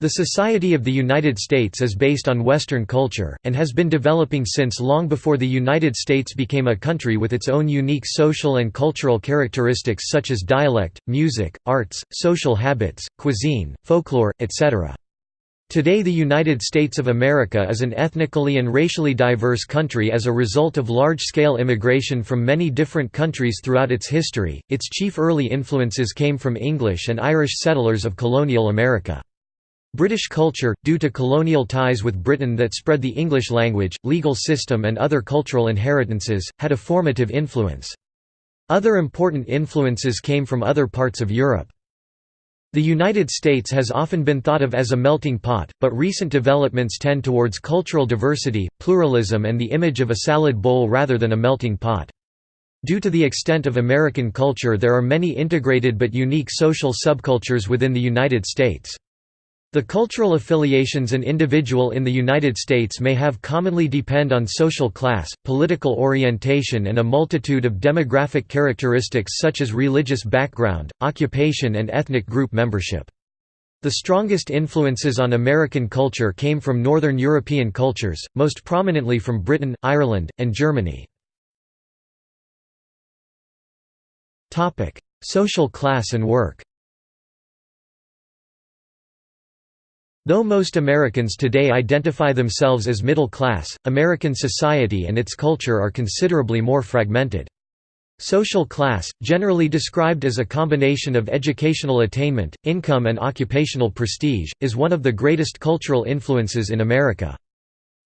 The Society of the United States is based on Western culture, and has been developing since long before the United States became a country with its own unique social and cultural characteristics such as dialect, music, arts, social habits, cuisine, folklore, etc. Today the United States of America is an ethnically and racially diverse country as a result of large-scale immigration from many different countries throughout its history. Its chief early influences came from English and Irish settlers of colonial America. British culture, due to colonial ties with Britain that spread the English language, legal system and other cultural inheritances, had a formative influence. Other important influences came from other parts of Europe. The United States has often been thought of as a melting pot, but recent developments tend towards cultural diversity, pluralism and the image of a salad bowl rather than a melting pot. Due to the extent of American culture there are many integrated but unique social subcultures within the United States. The cultural affiliations an individual in the United States may have commonly depend on social class, political orientation and a multitude of demographic characteristics such as religious background, occupation and ethnic group membership. The strongest influences on American culture came from Northern European cultures, most prominently from Britain, Ireland, and Germany. Social class and work Though most Americans today identify themselves as middle class, American society and its culture are considerably more fragmented. Social class, generally described as a combination of educational attainment, income and occupational prestige, is one of the greatest cultural influences in America.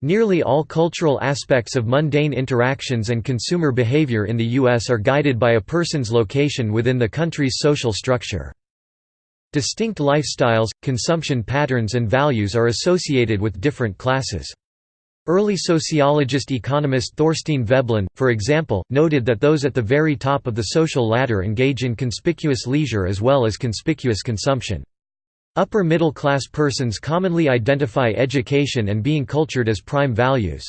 Nearly all cultural aspects of mundane interactions and consumer behavior in the U.S. are guided by a person's location within the country's social structure. Distinct lifestyles, consumption patterns and values are associated with different classes. Early sociologist-economist Thorstein Veblen, for example, noted that those at the very top of the social ladder engage in conspicuous leisure as well as conspicuous consumption. Upper middle class persons commonly identify education and being cultured as prime values.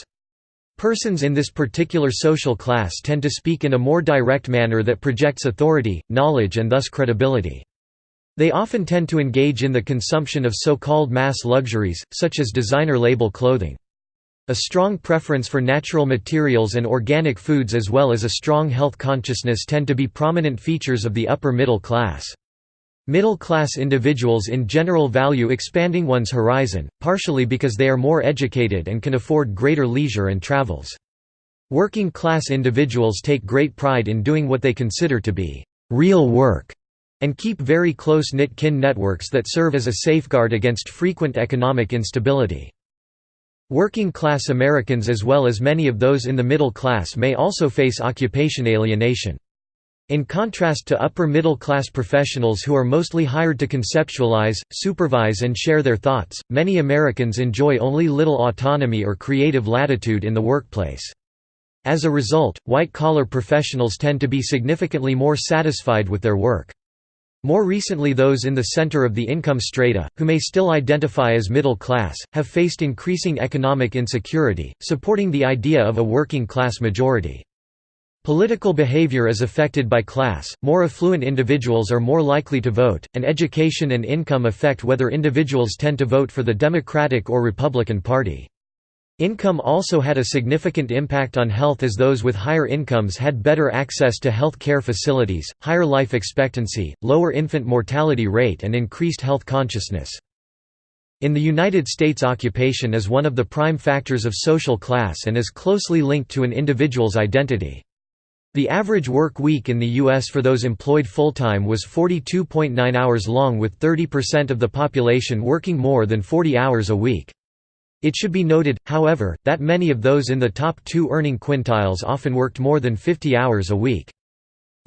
Persons in this particular social class tend to speak in a more direct manner that projects authority, knowledge and thus credibility. They often tend to engage in the consumption of so-called mass luxuries, such as designer label clothing. A strong preference for natural materials and organic foods as well as a strong health consciousness tend to be prominent features of the upper middle class. Middle-class individuals in general value expanding one's horizon, partially because they are more educated and can afford greater leisure and travels. Working-class individuals take great pride in doing what they consider to be real work and keep very close-knit kin networks that serve as a safeguard against frequent economic instability. Working-class Americans as well as many of those in the middle class may also face occupation alienation. In contrast to upper-middle-class professionals who are mostly hired to conceptualize, supervise and share their thoughts, many Americans enjoy only little autonomy or creative latitude in the workplace. As a result, white-collar professionals tend to be significantly more satisfied with their work. More recently those in the center of the income strata, who may still identify as middle class, have faced increasing economic insecurity, supporting the idea of a working class majority. Political behavior is affected by class, more affluent individuals are more likely to vote, and education and income affect whether individuals tend to vote for the Democratic or Republican Party. Income also had a significant impact on health as those with higher incomes had better access to health care facilities, higher life expectancy, lower infant mortality rate and increased health consciousness. In the United States occupation is one of the prime factors of social class and is closely linked to an individual's identity. The average work week in the U.S. for those employed full-time was 42.9 hours long with 30% of the population working more than 40 hours a week. It should be noted, however, that many of those in the top two earning quintiles often worked more than 50 hours a week.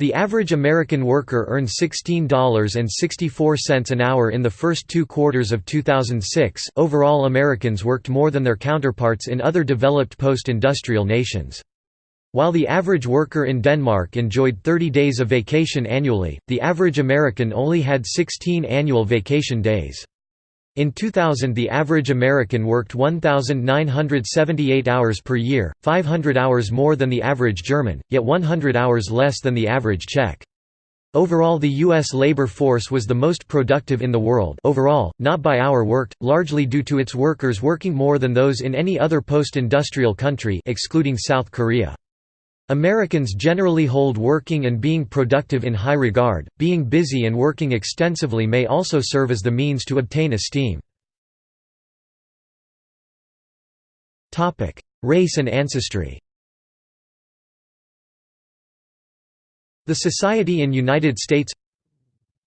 The average American worker earned $16.64 an hour in the first two quarters of 2006. Overall, Americans worked more than their counterparts in other developed post industrial nations. While the average worker in Denmark enjoyed 30 days of vacation annually, the average American only had 16 annual vacation days. In 2000 the average American worked 1,978 hours per year, 500 hours more than the average German, yet 100 hours less than the average Czech. Overall the U.S. labor force was the most productive in the world overall, not by hour worked, largely due to its workers working more than those in any other post-industrial country excluding South Korea. Americans generally hold working and being productive in high regard, being busy and working extensively may also serve as the means to obtain esteem. Race and ancestry The society in United States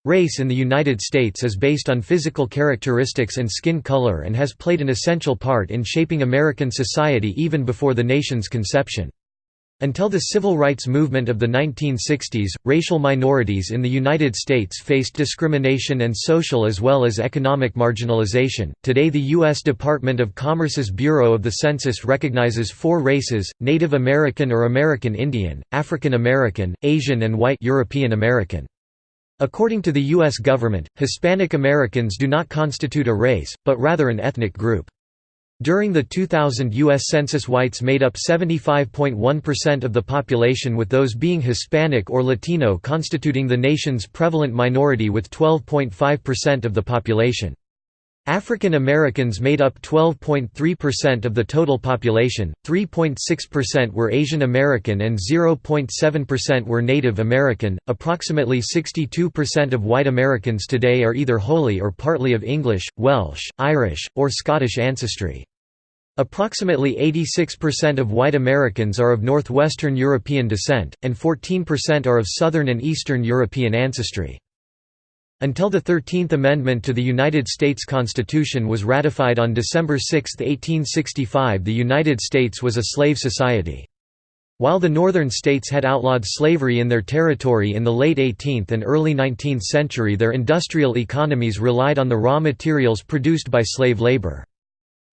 Race in the United States is based on physical characteristics and skin color and has played an essential part in shaping American society even before the nation's conception. Until the civil rights movement of the 1960s, racial minorities in the United States faced discrimination and social as well as economic marginalization. Today, the U.S. Department of Commerce's Bureau of the Census recognizes four races Native American or American Indian, African American, Asian, and White European American. According to the U.S. government, Hispanic Americans do not constitute a race, but rather an ethnic group. During the 2000 U.S. Census whites made up 75.1% of the population with those being Hispanic or Latino constituting the nation's prevalent minority with 12.5% of the population. African Americans made up 12.3% of the total population, 3.6% were Asian American and 0.7% were Native American. Approximately 62% of white Americans today are either wholly or partly of English, Welsh, Irish, or Scottish ancestry. Approximately 86% of white Americans are of Northwestern European descent, and 14% are of Southern and Eastern European ancestry. Until the Thirteenth Amendment to the United States Constitution was ratified on December 6, 1865 the United States was a slave society. While the northern states had outlawed slavery in their territory in the late 18th and early 19th century their industrial economies relied on the raw materials produced by slave labor.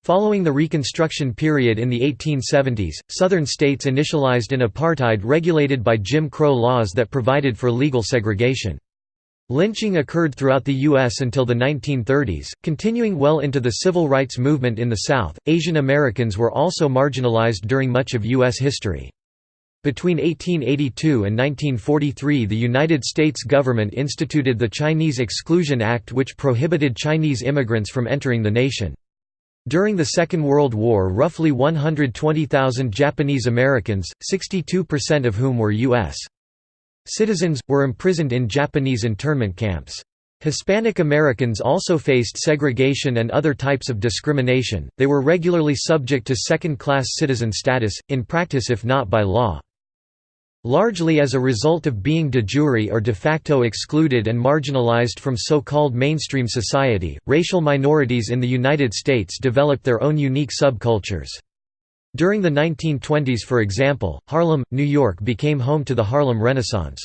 Following the Reconstruction period in the 1870s, southern states initialized an apartheid regulated by Jim Crow laws that provided for legal segregation. Lynching occurred throughout the U.S. until the 1930s, continuing well into the civil rights movement in the South. Asian Americans were also marginalized during much of U.S. history. Between 1882 and 1943 the United States government instituted the Chinese Exclusion Act which prohibited Chinese immigrants from entering the nation. During the Second World War roughly 120,000 Japanese Americans, 62% of whom were U.S. Citizens, were imprisoned in Japanese internment camps. Hispanic Americans also faced segregation and other types of discrimination, they were regularly subject to second-class citizen status, in practice if not by law. Largely as a result of being de jure or de facto excluded and marginalized from so-called mainstream society, racial minorities in the United States developed their own unique subcultures. During the 1920s for example, Harlem, New York became home to the Harlem Renaissance.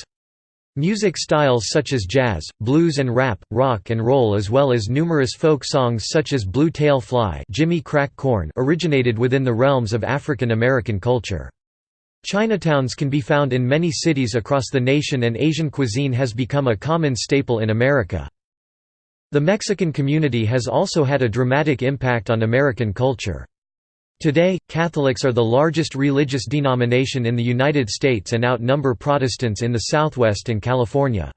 Music styles such as jazz, blues and rap, rock and roll as well as numerous folk songs such as Blue Tail Fly Jimmy Crack Corn originated within the realms of African American culture. Chinatowns can be found in many cities across the nation and Asian cuisine has become a common staple in America. The Mexican community has also had a dramatic impact on American culture. Today, Catholics are the largest religious denomination in the United States and outnumber Protestants in the Southwest and California.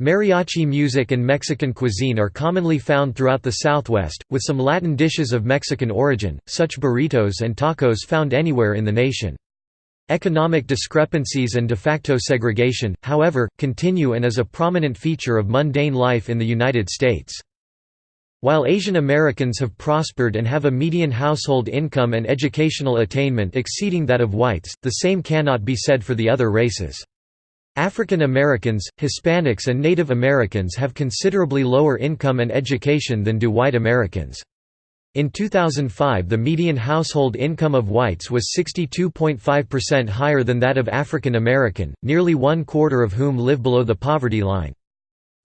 Mariachi music and Mexican cuisine are commonly found throughout the Southwest, with some Latin dishes of Mexican origin, such burritos and tacos found anywhere in the nation. Economic discrepancies and de facto segregation, however, continue and is a prominent feature of mundane life in the United States. While Asian Americans have prospered and have a median household income and educational attainment exceeding that of whites, the same cannot be said for the other races. African Americans, Hispanics and Native Americans have considerably lower income and education than do white Americans. In 2005 the median household income of whites was 62.5% higher than that of African American, nearly one quarter of whom live below the poverty line.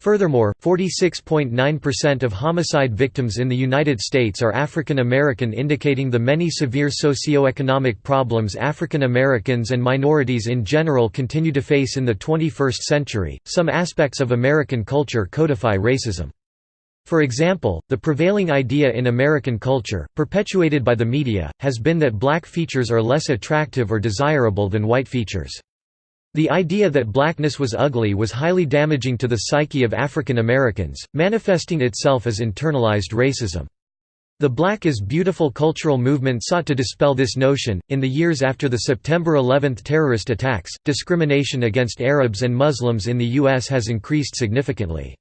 Furthermore, 46.9% of homicide victims in the United States are African American indicating the many severe socioeconomic problems African Americans and minorities in general continue to face in the 21st century. Some aspects of American culture codify racism. For example, the prevailing idea in American culture, perpetuated by the media, has been that black features are less attractive or desirable than white features. The idea that blackness was ugly was highly damaging to the psyche of African Americans, manifesting itself as internalized racism. The Black is Beautiful cultural movement sought to dispel this notion. In the years after the September 11 terrorist attacks, discrimination against Arabs and Muslims in the U.S. has increased significantly.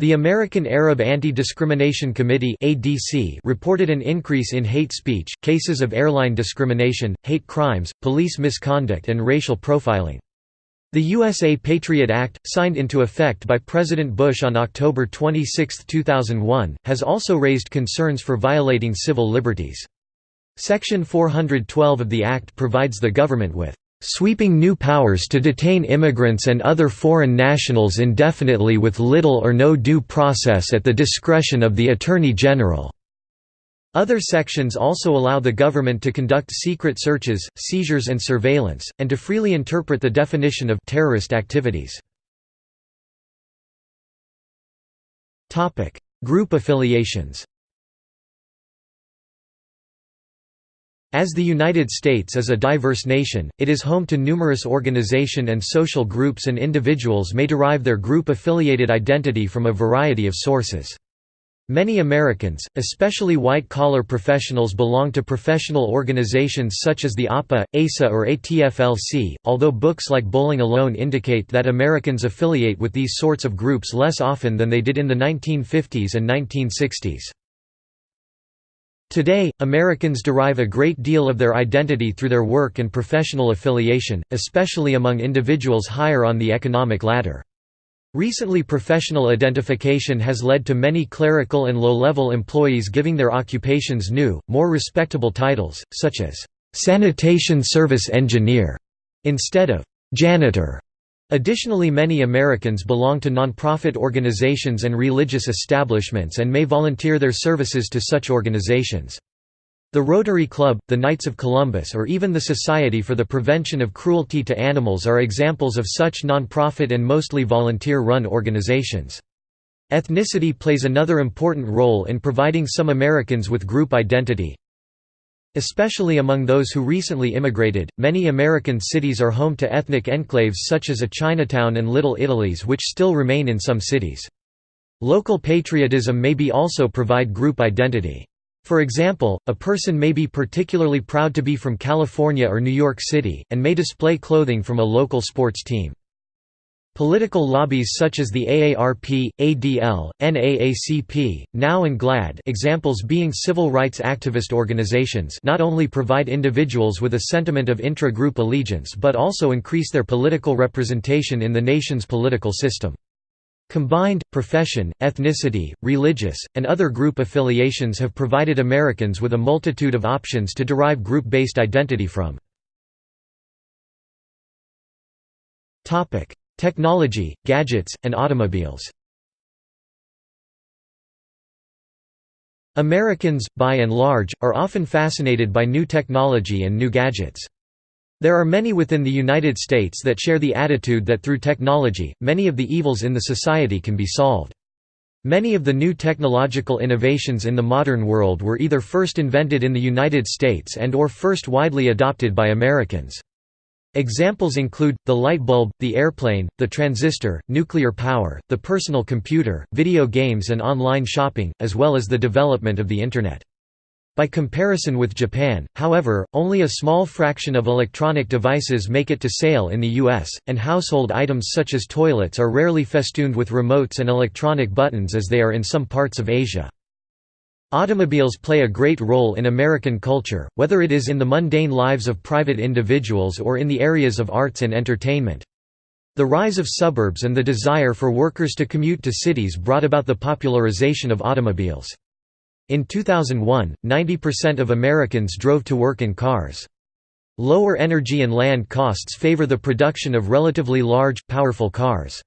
The American Arab Anti-Discrimination Committee (ADC) reported an increase in hate speech, cases of airline discrimination, hate crimes, police misconduct and racial profiling. The USA Patriot Act, signed into effect by President Bush on October 26, 2001, has also raised concerns for violating civil liberties. Section 412 of the Act provides the government with sweeping new powers to detain immigrants and other foreign nationals indefinitely with little or no due process at the discretion of the Attorney General." Other sections also allow the government to conduct secret searches, seizures and surveillance, and to freely interpret the definition of terrorist activities. Group affiliations As the United States is a diverse nation, it is home to numerous organization and social groups and individuals may derive their group-affiliated identity from a variety of sources. Many Americans, especially white-collar professionals belong to professional organizations such as the APA, ASA or AFL-CIO, although books like Bowling Alone indicate that Americans affiliate with these sorts of groups less often than they did in the 1950s and 1960s. Today, Americans derive a great deal of their identity through their work and professional affiliation, especially among individuals higher on the economic ladder. Recently professional identification has led to many clerical and low-level employees giving their occupations new, more respectable titles, such as «sanitation service engineer» instead of «janitor». Additionally many Americans belong to nonprofit organizations and religious establishments and may volunteer their services to such organizations. The Rotary Club, the Knights of Columbus or even the Society for the Prevention of Cruelty to Animals are examples of such non-profit and mostly volunteer-run organizations. Ethnicity plays another important role in providing some Americans with group identity. Especially among those who recently immigrated, many American cities are home to ethnic enclaves such as a Chinatown and Little Italies which still remain in some cities. Local patriotism may be also provide group identity. For example, a person may be particularly proud to be from California or New York City, and may display clothing from a local sports team. Political lobbies such as the AARP, ADL, NAACP, NOW and GLAAD examples being civil rights activist organizations not only provide individuals with a sentiment of intra-group allegiance but also increase their political representation in the nation's political system. Combined, profession, ethnicity, religious, and other group affiliations have provided Americans with a multitude of options to derive group-based identity from. Technology, gadgets, and automobiles Americans, by and large, are often fascinated by new technology and new gadgets. There are many within the United States that share the attitude that through technology, many of the evils in the society can be solved. Many of the new technological innovations in the modern world were either first invented in the United States and or first widely adopted by Americans. Examples include, the light bulb, the airplane, the transistor, nuclear power, the personal computer, video games and online shopping, as well as the development of the Internet. By comparison with Japan, however, only a small fraction of electronic devices make it to sale in the US, and household items such as toilets are rarely festooned with remotes and electronic buttons as they are in some parts of Asia. Automobiles play a great role in American culture, whether it is in the mundane lives of private individuals or in the areas of arts and entertainment. The rise of suburbs and the desire for workers to commute to cities brought about the popularization of automobiles. In 2001, 90% of Americans drove to work in cars. Lower energy and land costs favor the production of relatively large, powerful cars.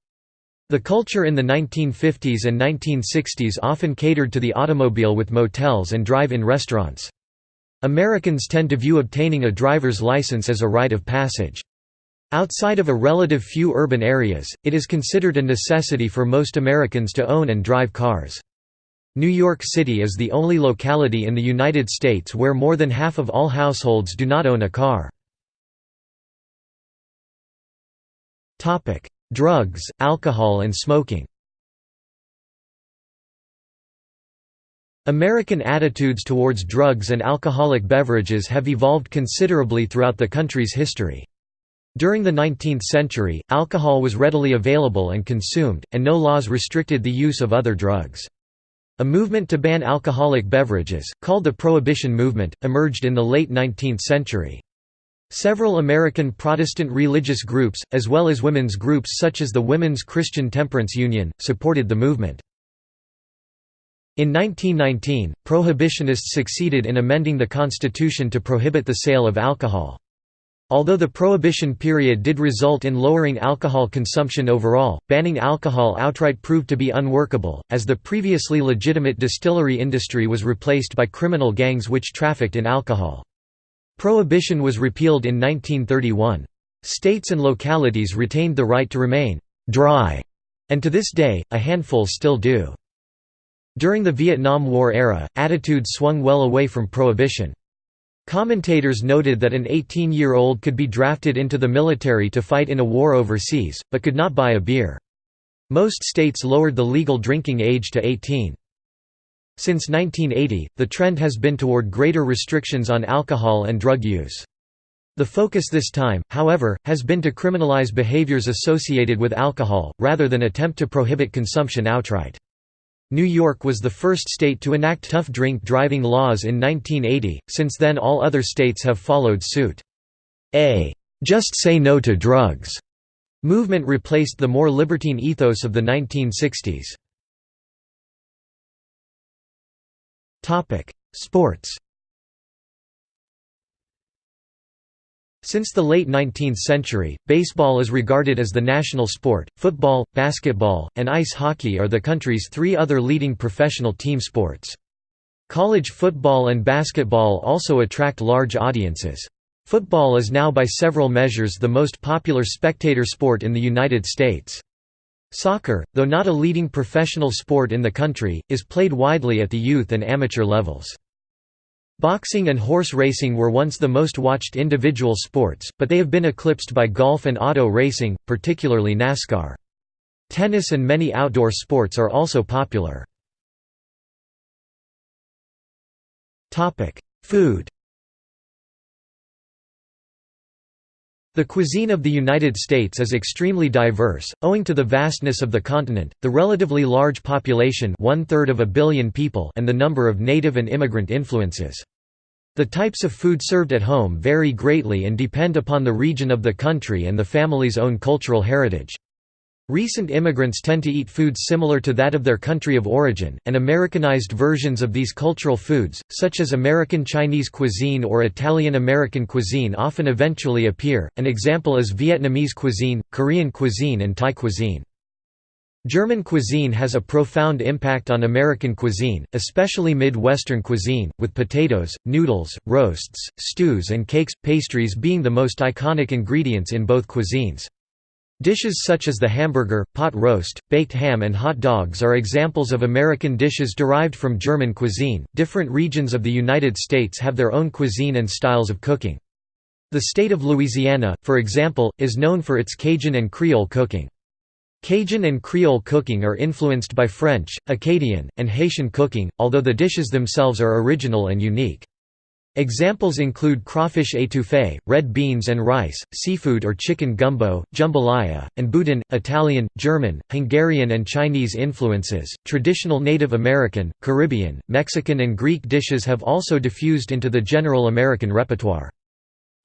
The culture in the 1950s and 1960s often catered to the automobile with motels and drive-in restaurants. Americans tend to view obtaining a driver's license as a rite of passage. Outside of a relative few urban areas, it is considered a necessity for most Americans to own and drive cars. New York City is the only locality in the United States where more than half of all households do not own a car. Drugs, alcohol and smoking American attitudes towards drugs and alcoholic beverages have evolved considerably throughout the country's history. During the 19th century, alcohol was readily available and consumed, and no laws restricted the use of other drugs. A movement to ban alcoholic beverages, called the Prohibition Movement, emerged in the late 19th century. Several American Protestant religious groups, as well as women's groups such as the Women's Christian Temperance Union, supported the movement. In 1919, prohibitionists succeeded in amending the Constitution to prohibit the sale of alcohol. Although the Prohibition period did result in lowering alcohol consumption overall, banning alcohol outright proved to be unworkable, as the previously legitimate distillery industry was replaced by criminal gangs which trafficked in alcohol. Prohibition was repealed in 1931. States and localities retained the right to remain «dry», and to this day, a handful still do. During the Vietnam War era, attitudes swung well away from prohibition. Commentators noted that an 18-year-old could be drafted into the military to fight in a war overseas, but could not buy a beer. Most states lowered the legal drinking age to 18. Since 1980, the trend has been toward greater restrictions on alcohol and drug use. The focus this time, however, has been to criminalize behaviors associated with alcohol, rather than attempt to prohibit consumption outright. New York was the first state to enact tough drink driving laws in 1980, since then all other states have followed suit. A «just say no to drugs» movement replaced the more libertine ethos of the 1960s. Sports Since the late 19th century, baseball is regarded as the national sport. Football, basketball, and ice hockey are the country's three other leading professional team sports. College football and basketball also attract large audiences. Football is now by several measures the most popular spectator sport in the United States. Soccer, though not a leading professional sport in the country, is played widely at the youth and amateur levels. Boxing and horse racing were once the most watched individual sports, but they have been eclipsed by golf and auto racing, particularly NASCAR. Tennis and many outdoor sports are also popular. Food The cuisine of the United States is extremely diverse, owing to the vastness of the continent, the relatively large population one-third of a billion people and the number of native and immigrant influences. The types of food served at home vary greatly and depend upon the region of the country and the family's own cultural heritage. Recent immigrants tend to eat foods similar to that of their country of origin, and Americanized versions of these cultural foods, such as American Chinese cuisine or Italian American cuisine often eventually appear, an example is Vietnamese cuisine, Korean cuisine and Thai cuisine. German cuisine has a profound impact on American cuisine, especially Mid-Western cuisine, with potatoes, noodles, roasts, stews and cakes, pastries being the most iconic ingredients in both cuisines. Dishes such as the hamburger, pot roast, baked ham, and hot dogs are examples of American dishes derived from German cuisine. Different regions of the United States have their own cuisine and styles of cooking. The state of Louisiana, for example, is known for its Cajun and Creole cooking. Cajun and Creole cooking are influenced by French, Acadian, and Haitian cooking, although the dishes themselves are original and unique. Examples include crawfish étouffée, red beans and rice, seafood or chicken gumbo, jambalaya, and boudin. Italian, German, Hungarian, and Chinese influences, traditional Native American, Caribbean, Mexican, and Greek dishes have also diffused into the general American repertoire.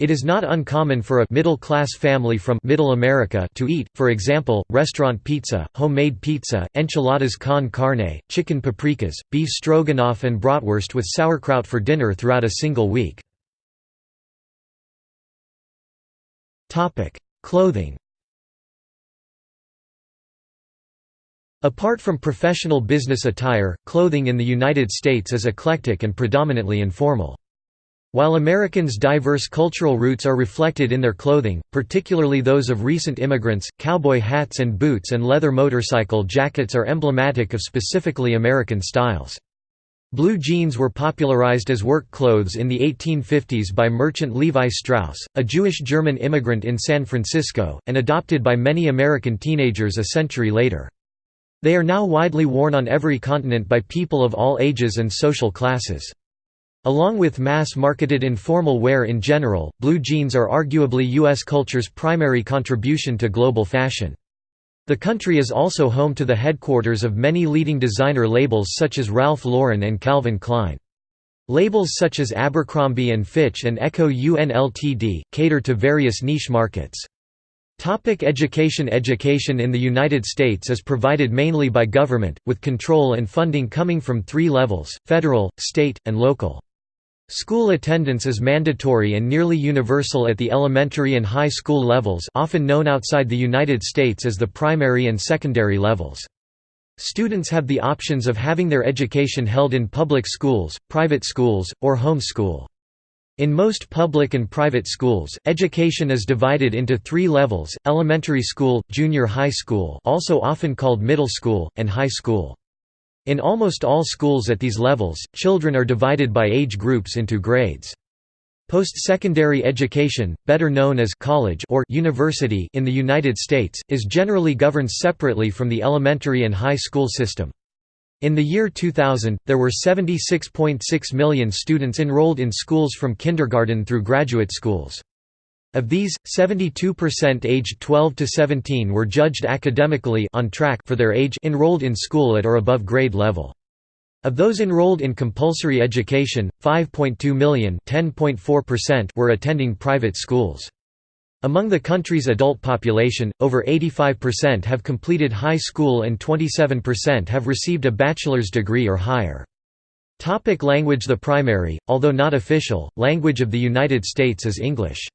It is not uncommon for a middle-class family from Middle America to eat, for example, restaurant pizza, homemade pizza, enchiladas con carne, chicken paprikas, beef stroganoff and bratwurst with sauerkraut for dinner throughout a single week. Clothing Apart from professional business attire, clothing in the United States is eclectic and predominantly informal. While Americans' diverse cultural roots are reflected in their clothing, particularly those of recent immigrants, cowboy hats and boots and leather motorcycle jackets are emblematic of specifically American styles. Blue jeans were popularized as work clothes in the 1850s by merchant Levi Strauss, a Jewish-German immigrant in San Francisco, and adopted by many American teenagers a century later. They are now widely worn on every continent by people of all ages and social classes. Along with mass-marketed informal wear in general, blue jeans are arguably U.S. culture's primary contribution to global fashion. The country is also home to the headquarters of many leading designer labels such as Ralph Lauren and Calvin Klein. Labels such as Abercrombie & Fitch and Ecko Unltd. cater to various niche markets. Topic education Education in the United States is provided mainly by government, with control and funding coming from three levels, federal, state, and local. School attendance is mandatory and nearly universal at the elementary and high school levels often known outside the United States as the primary and secondary levels. Students have the options of having their education held in public schools, private schools, or home school. In most public and private schools, education is divided into three levels, elementary school, junior high school also often called middle school, and high school. In almost all schools at these levels, children are divided by age groups into grades. Post-secondary education, better known as college or university in the United States, is generally governed separately from the elementary and high school system. In the year 2000, there were 76.6 million students enrolled in schools from kindergarten through graduate schools. Of these, 72% aged 12 to 17 were judged academically on track for their age enrolled in school at or above grade level. Of those enrolled in compulsory education, 5.2 million were attending private schools. Among the country's adult population, over 85% have completed high school and 27% have received a bachelor's degree or higher. Topic language The primary, although not official, language of the United States is English.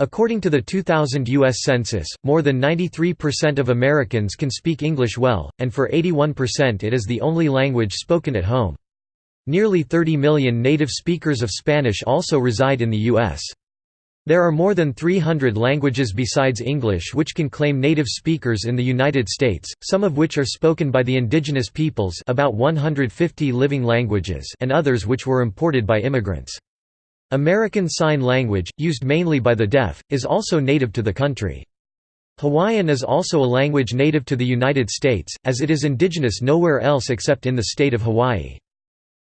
According to the 2000 U.S. Census, more than 93% of Americans can speak English well, and for 81% it is the only language spoken at home. Nearly 30 million native speakers of Spanish also reside in the U.S. There are more than 300 languages besides English which can claim native speakers in the United States, some of which are spoken by the indigenous peoples about 150 living languages and others which were imported by immigrants. American Sign Language, used mainly by the deaf, is also native to the country. Hawaiian is also a language native to the United States, as it is indigenous nowhere else except in the state of Hawaii.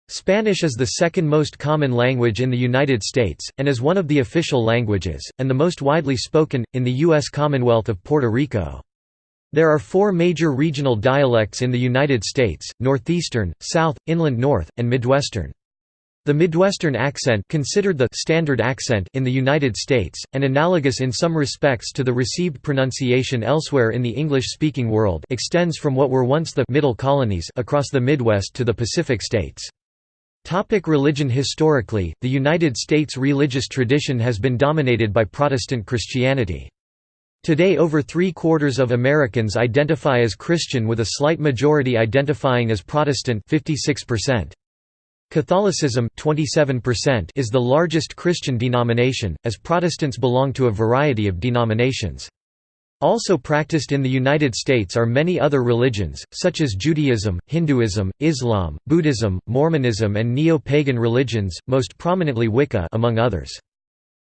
Spanish is the second most common language in the United States, and is one of the official languages, and the most widely spoken, in the U.S. Commonwealth of Puerto Rico. There are four major regional dialects in the United States, Northeastern, South, Inland North, and Midwestern. The Midwestern accent considered the standard accent in the United States, and analogous in some respects to the received pronunciation elsewhere in the English-speaking world extends from what were once the «middle colonies» across the Midwest to the Pacific states. Topic religion Historically, the United States religious tradition has been dominated by Protestant Christianity. Today over three-quarters of Americans identify as Christian with a slight majority identifying as Protestant 56%. Catholicism 27% is the largest Christian denomination, as Protestants belong to a variety of denominations. Also practiced in the United States are many other religions, such as Judaism, Hinduism, Islam, Buddhism, Mormonism and neo-pagan religions, most prominently Wicca among others.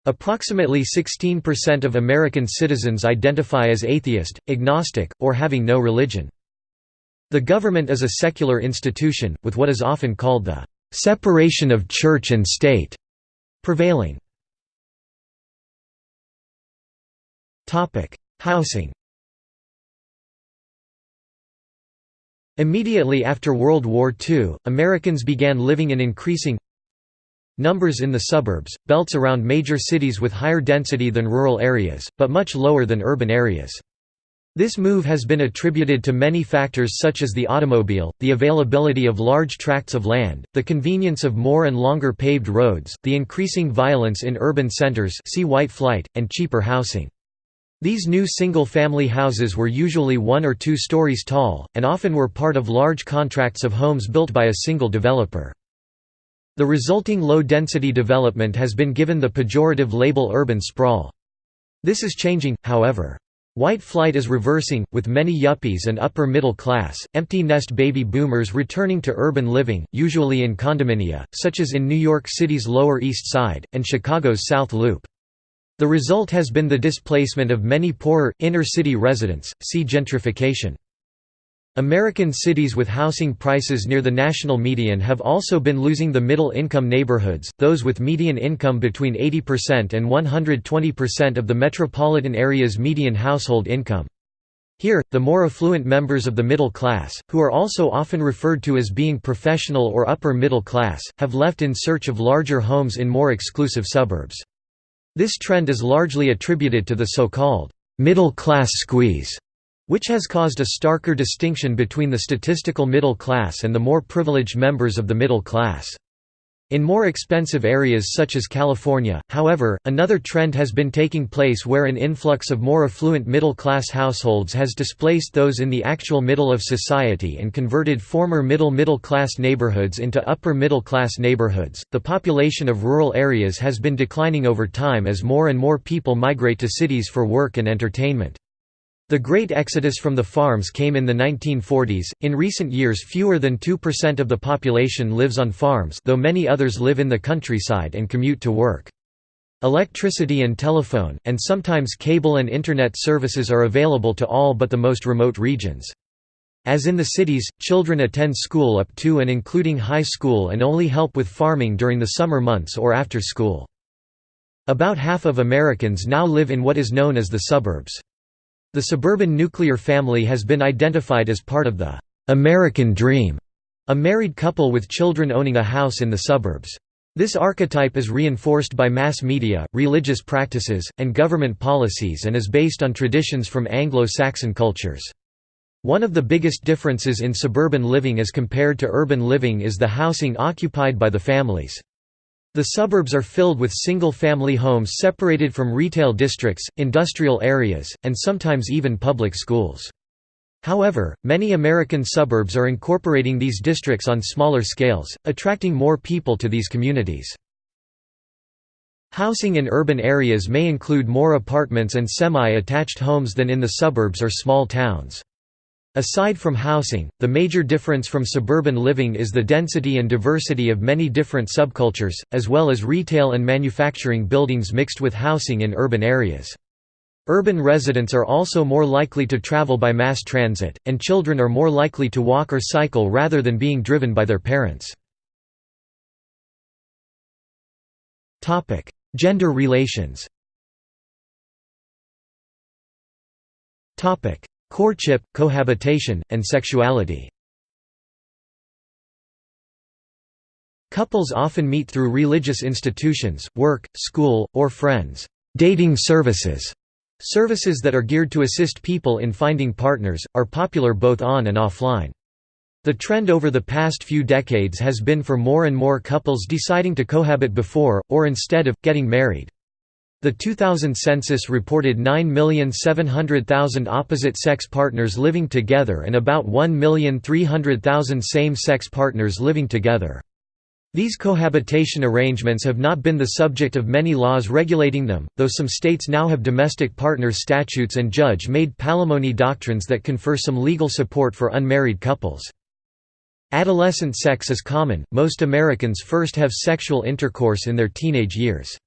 Approximately 16% of American citizens identify as atheist, agnostic, or having no religion. The government is a secular institution, with what is often called the separation of church and state prevailing. Housing Immediately after World War II, Americans began living in increasing numbers in the suburbs, belts around major cities with higher density than rural areas, but much lower than urban areas. This move has been attributed to many factors such as the automobile, the availability of large tracts of land, the convenience of more and longer paved roads, the increasing violence in urban centers see white flight, and cheaper housing. These new single-family houses were usually one or two stories tall, and often were part of large contracts of homes built by a single developer. The resulting low-density development has been given the pejorative label urban sprawl. This is changing, however. White flight is reversing, with many yuppies and upper middle class, empty nest baby boomers returning to urban living, usually in condominia, such as in New York City's Lower East Side, and Chicago's South Loop. The result has been the displacement of many poorer, inner-city residents, see gentrification. American cities with housing prices near the national median have also been losing the middle-income neighborhoods, those with median income between 80% and 120% of the metropolitan area's median household income. Here, the more affluent members of the middle class, who are also often referred to as being professional or upper middle class, have left in search of larger homes in more exclusive suburbs. This trend is largely attributed to the so-called middle-class squeeze which has caused a starker distinction between the statistical middle class and the more privileged members of the middle class. In more expensive areas such as California, however, another trend has been taking place where an influx of more affluent middle-class households has displaced those in the actual middle of society and converted former middle-middle-class neighborhoods into upper-middle-class neighborhoods. The population of rural areas has been declining over time as more and more people migrate to cities for work and entertainment. The great exodus from the farms came in the 1940s. In recent years, fewer than 2% of the population lives on farms, though many others live in the countryside and commute to work. Electricity and telephone, and sometimes cable and internet services are available to all but the most remote regions. As in the cities, children attend school up to and including high school and only help with farming during the summer months or after school. About half of Americans now live in what is known as the suburbs. The suburban nuclear family has been identified as part of the American dream, a married couple with children owning a house in the suburbs. This archetype is reinforced by mass media, religious practices, and government policies and is based on traditions from Anglo-Saxon cultures. One of the biggest differences in suburban living as compared to urban living is the housing occupied by the families. The suburbs are filled with single-family homes separated from retail districts, industrial areas, and sometimes even public schools. However, many American suburbs are incorporating these districts on smaller scales, attracting more people to these communities. Housing in urban areas may include more apartments and semi-attached homes than in the suburbs or small towns. Aside from housing, the major difference from suburban living is the density and diversity of many different subcultures, as well as retail and manufacturing buildings mixed with housing in urban areas. Urban residents are also more likely to travel by mass transit, and children are more likely to walk or cycle rather than being driven by their parents. Gender relations Courtship, cohabitation, and sexuality Couples often meet through religious institutions, work, school, or friends. Dating services Services that are geared to assist people in finding partners, are popular both on and offline. The trend over the past few decades has been for more and more couples deciding to cohabit before, or instead of, getting married. The 2000 census reported 9,700,000 opposite-sex partners living together and about 1,300,000 same-sex partners living together. These cohabitation arrangements have not been the subject of many laws regulating them, though some states now have domestic partners statutes and judge-made palimony doctrines that confer some legal support for unmarried couples. Adolescent sex is common, most Americans first have sexual intercourse in their teenage years.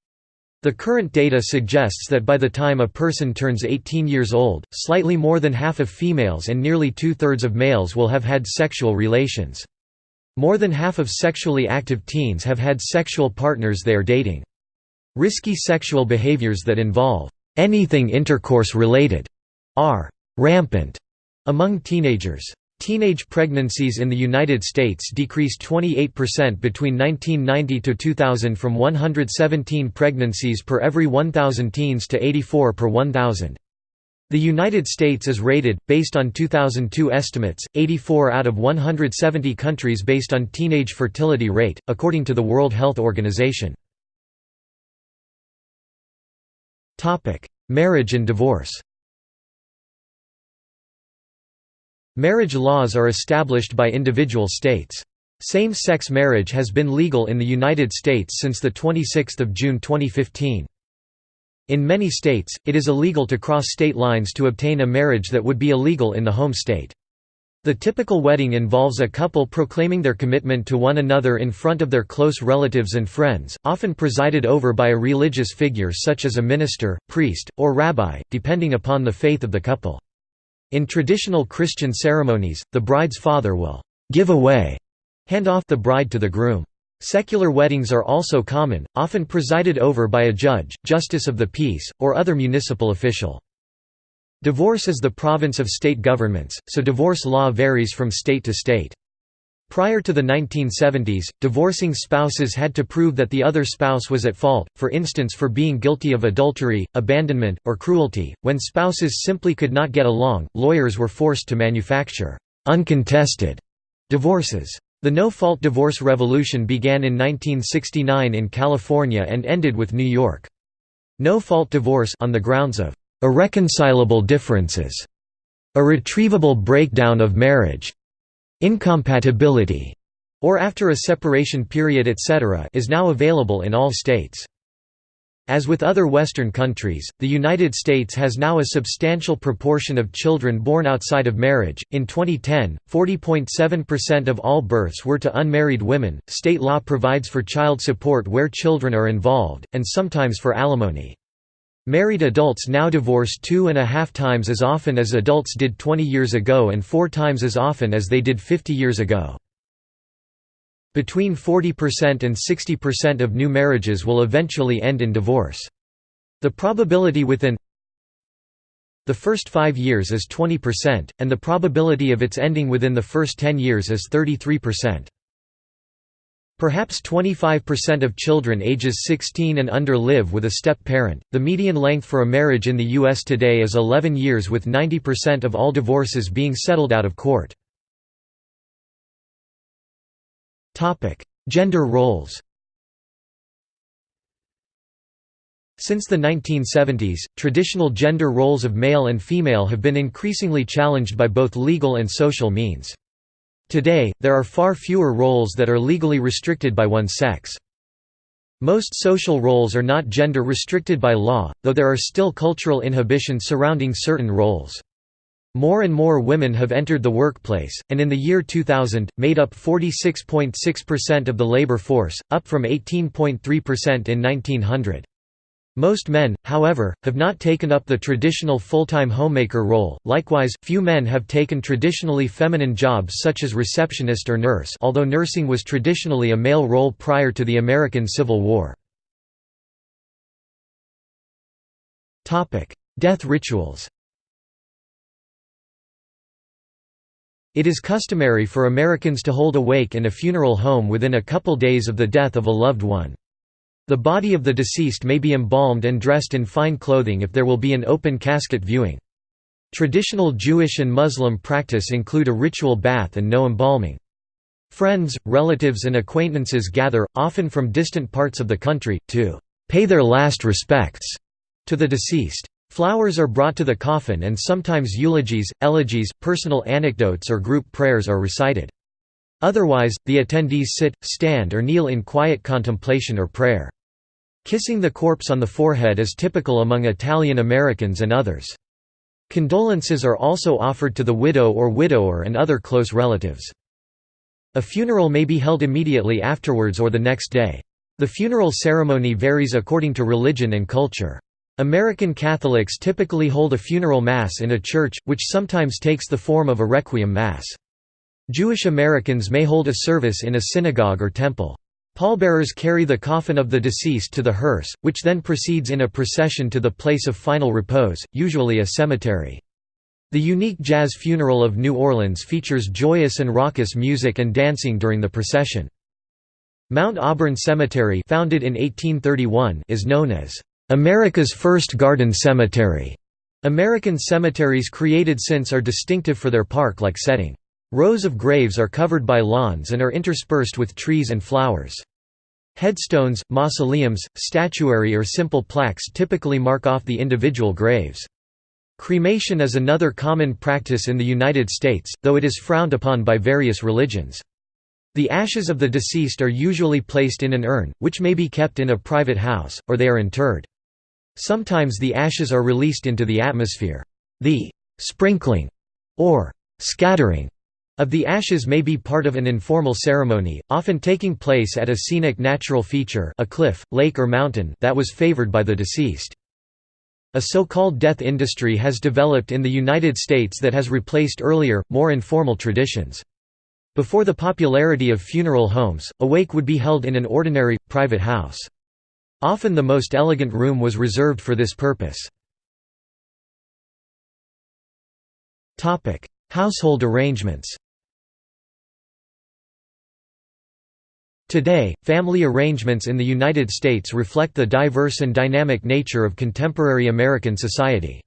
The current data suggests that by the time a person turns 18 years old, slightly more than half of females and nearly two-thirds of males will have had sexual relations. More than half of sexually active teens have had sexual partners they are dating. Risky sexual behaviors that involve anything intercourse-related are rampant among teenagers. Teenage pregnancies in the United States decreased 28% between 1990 to 2000 from 117 pregnancies per every 1,000 teens to 84 per 1,000. The United States is rated, based on 2002 estimates, 84 out of 170 countries based on teenage fertility rate, according to the World Health Organization. Marriage and divorce Marriage laws are established by individual states. Same-sex marriage has been legal in the United States since 26 June 2015. In many states, it is illegal to cross state lines to obtain a marriage that would be illegal in the home state. The typical wedding involves a couple proclaiming their commitment to one another in front of their close relatives and friends, often presided over by a religious figure such as a minister, priest, or rabbi, depending upon the faith of the couple. In traditional Christian ceremonies, the bride's father will give away, hand off the bride to the groom. Secular weddings are also common, often presided over by a judge, justice of the peace, or other municipal official. Divorce is the province of state governments, so divorce law varies from state to state. Prior to the 1970s, divorcing spouses had to prove that the other spouse was at fault, for instance for being guilty of adultery, abandonment, or cruelty. When spouses simply could not get along, lawyers were forced to manufacture uncontested divorces. The no-fault divorce revolution began in 1969 in California and ended with New York. No-fault divorce on the grounds of irreconcilable differences, irretrievable breakdown of marriage, incompatibility, or after a separation period etc. is now available in all states. As with other Western countries, the United States has now a substantial proportion of children born outside of marriage. In 2010, 40.7% of all births were to unmarried women. State law provides for child support where children are involved, and sometimes for alimony. Married adults now divorce two and a half times as often as adults did 20 years ago and four times as often as they did 50 years ago. Between 40% and 60% of new marriages will eventually end in divorce. The probability within the first five years is 20%, and the probability of its ending within the first 10 years is 33%. Perhaps 25% of children ages 16 and under live with a step-parent. The median length for a marriage in the U.S. today is 11 years with 90% of all divorces being settled out of court. Topic: Gender roles Since the 1970s, traditional gender roles of male and female have been increasingly challenged by both legal and social means. Today, there are far fewer roles that are legally restricted by one sex. Most social roles are not gender restricted by law, though there are still cultural inhibitions surrounding certain roles. More and more women have entered the workplace, and in the year 2000, made up 46.6% of the labor force, up from 18.3% in 1900. Most men, however, have not taken up the traditional full-time homemaker role, likewise, few men have taken traditionally feminine jobs such as receptionist or nurse although nursing was traditionally a male role prior to the American Civil War. Topic: Death rituals It is customary for Americans to hold a wake in a funeral home within a couple days of the death of a loved one. The body of the deceased may be embalmed and dressed in fine clothing if there will be an open casket viewing. Traditional Jewish and Muslim practice include a ritual bath and no embalming. Friends, relatives and acquaintances gather, often from distant parts of the country, to «pay their last respects» to the deceased. Flowers are brought to the coffin and sometimes eulogies, elegies, personal anecdotes or group prayers are recited. Otherwise, the attendees sit, stand or kneel in quiet contemplation or prayer. Kissing the corpse on the forehead is typical among Italian Americans and others. Condolences are also offered to the widow or widower and other close relatives. A funeral may be held immediately afterwards or the next day. The funeral ceremony varies according to religion and culture. American Catholics typically hold a funeral mass in a church, which sometimes takes the form of a requiem mass. Jewish Americans may hold a service in a synagogue or temple. Pallbearers carry the coffin of the deceased to the hearse, which then proceeds in a procession to the place of final repose, usually a cemetery. The unique jazz funeral of New Orleans features joyous and raucous music and dancing during the procession. Mount Auburn Cemetery founded in 1831 is known as America's first garden cemetery. American cemeteries created since are distinctive for their park-like setting. Rows of graves are covered by lawns and are interspersed with trees and flowers. Headstones, mausoleums, statuary or simple plaques typically mark off the individual graves. Cremation is another common practice in the United States, though it is frowned upon by various religions. The ashes of the deceased are usually placed in an urn, which may be kept in a private house, or they are interred. Sometimes the ashes are released into the atmosphere. The «sprinkling» or «scattering» of the ashes may be part of an informal ceremony, often taking place at a scenic natural feature a cliff, lake or mountain that was favored by the deceased. A so-called death industry has developed in the United States that has replaced earlier, more informal traditions. Before the popularity of funeral homes, a wake would be held in an ordinary, private house. Often the most elegant room was reserved for this purpose. Household arrangements Today, family arrangements in the United States reflect the diverse and dynamic nature of contemporary American society.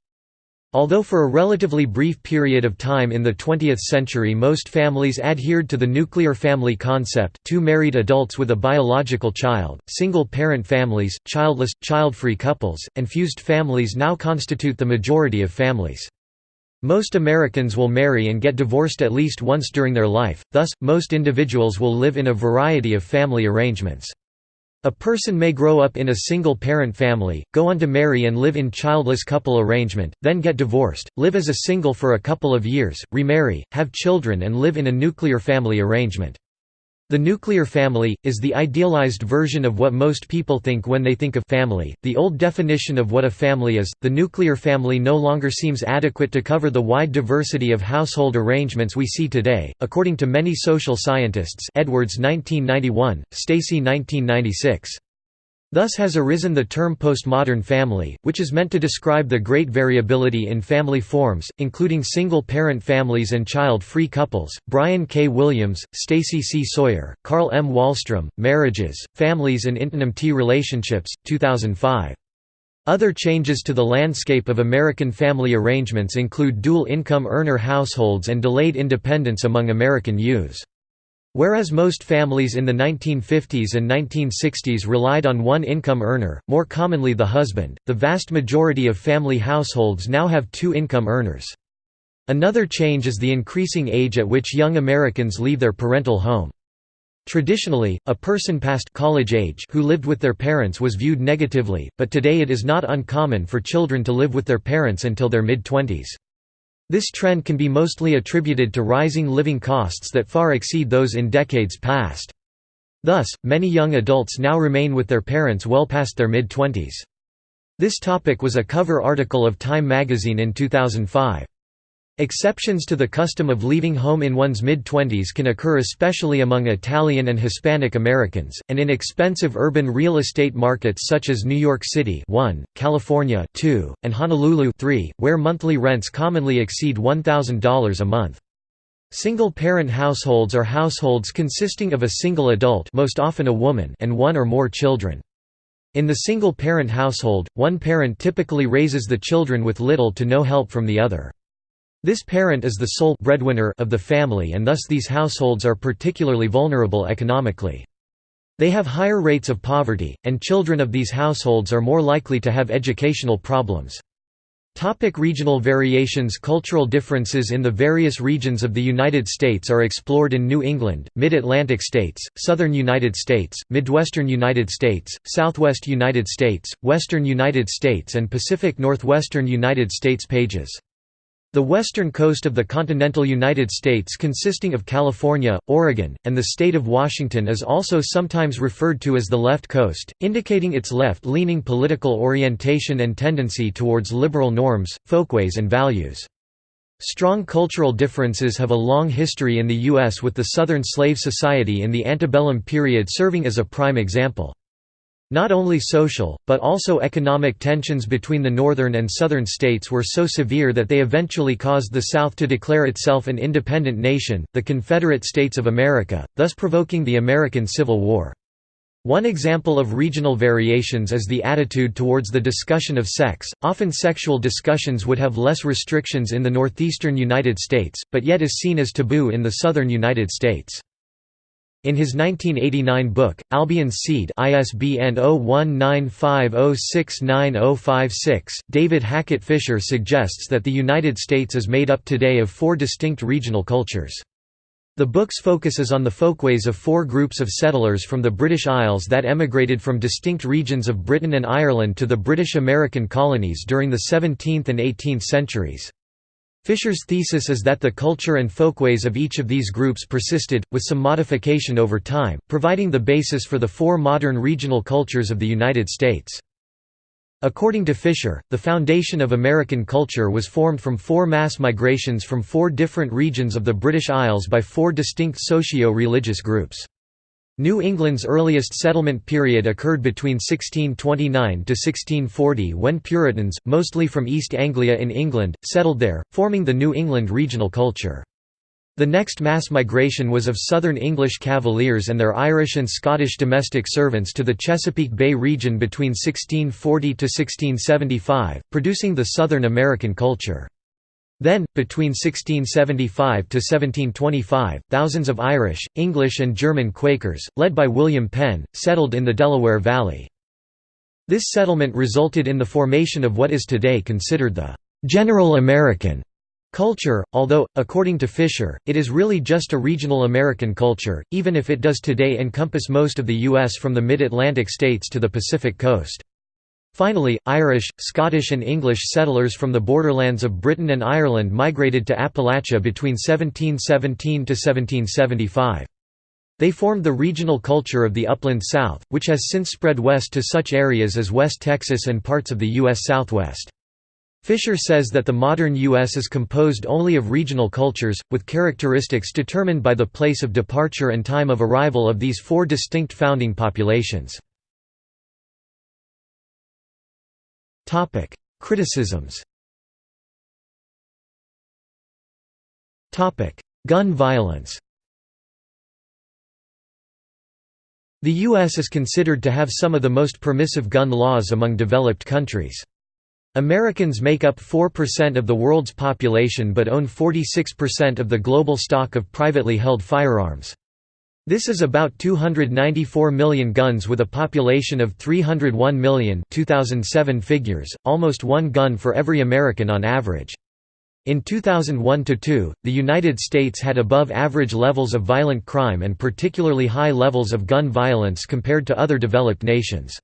Although for a relatively brief period of time in the 20th century most families adhered to the nuclear family concept two married adults with a biological child, single-parent families, childless, child-free couples, and fused families now constitute the majority of families. Most Americans will marry and get divorced at least once during their life, thus, most individuals will live in a variety of family arrangements. A person may grow up in a single-parent family, go on to marry and live in childless couple arrangement, then get divorced, live as a single for a couple of years, remarry, have children and live in a nuclear family arrangement. The nuclear family, is the idealized version of what most people think when they think of family. The old definition of what a family is, the nuclear family no longer seems adequate to cover the wide diversity of household arrangements we see today, according to many social scientists Edwards 1991, Stacey 1996. Thus has arisen the term postmodern family, which is meant to describe the great variability in family forms, including single-parent families and child-free couples. Brian K. Williams, Stacey C. Sawyer, Carl M. Wahlstrom, Marriages, Families and Intimate Relationships, 2005. Other changes to the landscape of American family arrangements include dual-income earner households and delayed independence among American youths. Whereas most families in the 1950s and 1960s relied on one income earner, more commonly the husband, the vast majority of family households now have two income earners. Another change is the increasing age at which young Americans leave their parental home. Traditionally, a person past college age who lived with their parents was viewed negatively, but today it is not uncommon for children to live with their parents until their mid-twenties. This trend can be mostly attributed to rising living costs that far exceed those in decades past. Thus, many young adults now remain with their parents well past their mid-twenties. This topic was a cover article of Time magazine in 2005. Exceptions to the custom of leaving home in one's mid-twenties can occur especially among Italian and Hispanic Americans, and in expensive urban real estate markets such as New York City 1, California 2, and Honolulu 3, where monthly rents commonly exceed $1,000 a month. Single-parent households are households consisting of a single adult most often a woman and one or more children. In the single-parent household, one parent typically raises the children with little to no help from the other. This parent is the sole breadwinner of the family and thus these households are particularly vulnerable economically. They have higher rates of poverty, and children of these households are more likely to have educational problems. Topic regional variations Cultural differences in the various regions of the United States are explored in New England, Mid-Atlantic states, Southern United States, Midwestern United States, Southwest United States, Western United States and Pacific Northwestern United States pages. The western coast of the continental United States consisting of California, Oregon, and the state of Washington is also sometimes referred to as the left coast, indicating its left-leaning political orientation and tendency towards liberal norms, folkways and values. Strong cultural differences have a long history in the U.S. with the Southern slave society in the antebellum period serving as a prime example. Not only social, but also economic tensions between the northern and southern states were so severe that they eventually caused the South to declare itself an independent nation, the Confederate States of America, thus provoking the American Civil War. One example of regional variations is the attitude towards the discussion of sex. Often sexual discussions would have less restrictions in the northeastern United States, but yet is seen as taboo in the southern United States. In his 1989 book, Albion's Seed ISBN 0195069056, David Hackett Fischer suggests that the United States is made up today of four distinct regional cultures. The book's focuses on the folkways of four groups of settlers from the British Isles that emigrated from distinct regions of Britain and Ireland to the British American colonies during the 17th and 18th centuries. Fischer's thesis is that the culture and folkways of each of these groups persisted, with some modification over time, providing the basis for the four modern regional cultures of the United States. According to Fisher, the foundation of American culture was formed from four mass migrations from four different regions of the British Isles by four distinct socio-religious groups. New England's earliest settlement period occurred between 1629 to 1640 when Puritans, mostly from East Anglia in England, settled there, forming the New England regional culture. The next mass migration was of southern English Cavaliers and their Irish and Scottish domestic servants to the Chesapeake Bay region between 1640 to 1675, producing the Southern American culture. Then, between 1675 to 1725, thousands of Irish, English and German Quakers, led by William Penn, settled in the Delaware Valley. This settlement resulted in the formation of what is today considered the «general American» Culture, although, according to Fischer, it is really just a regional American culture, even if it does today encompass most of the U.S. from the mid-Atlantic states to the Pacific coast. Finally, Irish, Scottish and English settlers from the borderlands of Britain and Ireland migrated to Appalachia between 1717 to 1775. They formed the regional culture of the upland South, which has since spread west to such areas as West Texas and parts of the U.S. Southwest. Fischer says that the modern U.S. is composed only of regional cultures, with characteristics determined by the place of departure and time of arrival of these four distinct founding populations. Criticisms Topic: Gun violence The U.S. is considered to have some of the most permissive gun laws among developed countries. Americans make up 4% of the world's population but own 46% of the global stock of privately held firearms. This is about 294 million guns with a population of 301 million 2007 figures, almost one gun for every American on average. In 2001–2, the United States had above-average levels of violent crime and particularly high levels of gun violence compared to other developed nations.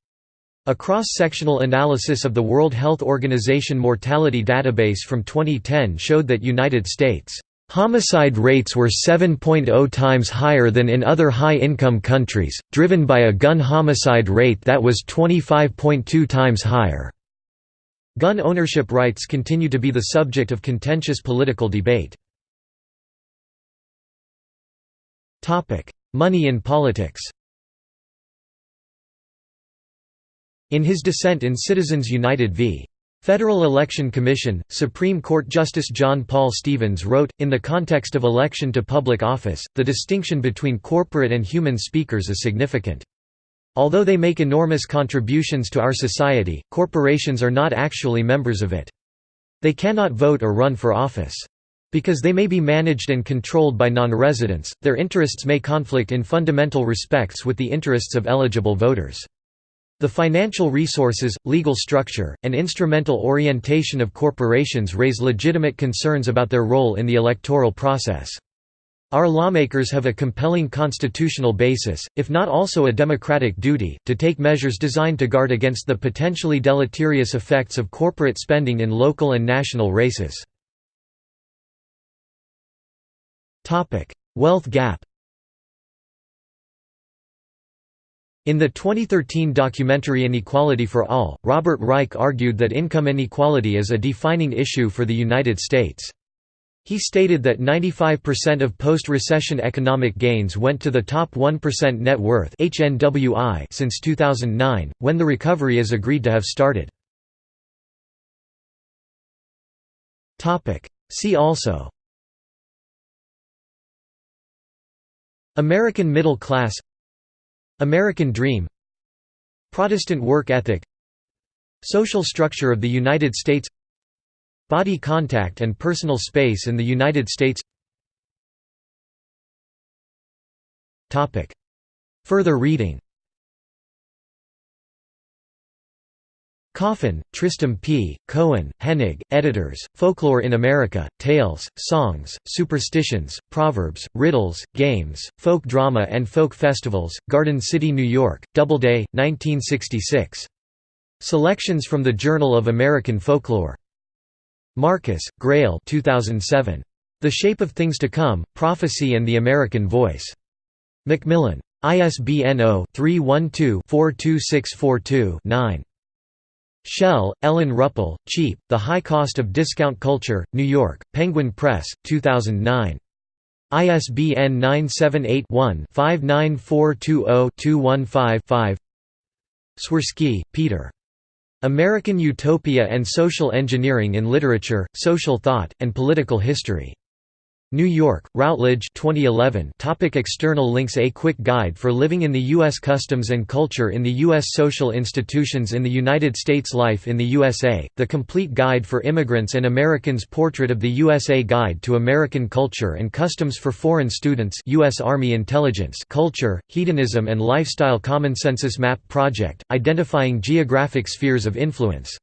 A cross-sectional analysis of the World Health Organization mortality database from 2010 showed that United States Homicide rates were 7.0 times higher than in other high-income countries, driven by a gun homicide rate that was 25.2 times higher. Gun ownership rights continue to be the subject of contentious political debate. Money in politics In his dissent in Citizens United v. Federal Election Commission, Supreme Court Justice John Paul Stevens wrote, in the context of election to public office, the distinction between corporate and human speakers is significant. Although they make enormous contributions to our society, corporations are not actually members of it. They cannot vote or run for office. Because they may be managed and controlled by non-residents, their interests may conflict in fundamental respects with the interests of eligible voters. The financial resources, legal structure, and instrumental orientation of corporations raise legitimate concerns about their role in the electoral process. Our lawmakers have a compelling constitutional basis, if not also a democratic duty, to take measures designed to guard against the potentially deleterious effects of corporate spending in local and national races. Wealth gap In the 2013 documentary Inequality for All, Robert Reich argued that income inequality is a defining issue for the United States. He stated that 95% of post-recession economic gains went to the top 1% net worth HNWI since 2009, when the recovery is agreed to have started. See also American middle class American Dream Protestant work ethic Social structure of the United States Body contact and personal space in the United States. Further reading Coffin, Tristram P., Cohen, Hennig, editors, Folklore in America, Tales, Songs, Superstitions, Proverbs, Riddles, Games, Folk Drama and Folk Festivals, Garden City, New York, Doubleday, 1966. Selections from the Journal of American Folklore. Marcus, Greil 2007. The Shape of Things to Come, Prophecy and the American Voice. Macmillan. ISBN 0-312-42642-9. Shell, Ellen Ruppel, Cheap, The High Cost of Discount Culture, New York, Penguin Press, 2009. ISBN 978-1-59420-215-5 Swirski, Peter. American Utopia and Social Engineering in Literature, Social Thought, and Political History. New York, Routledge 2011 Topic External links A quick guide for living in the U.S. Customs and culture in the U.S. Social institutions in the United States Life in the USA, The Complete Guide for Immigrants and Americans Portrait of the USA Guide to American Culture and Customs for Foreign Students U.S. Army Intelligence Culture, Hedonism and Lifestyle Common Census Map Project, identifying geographic spheres of influence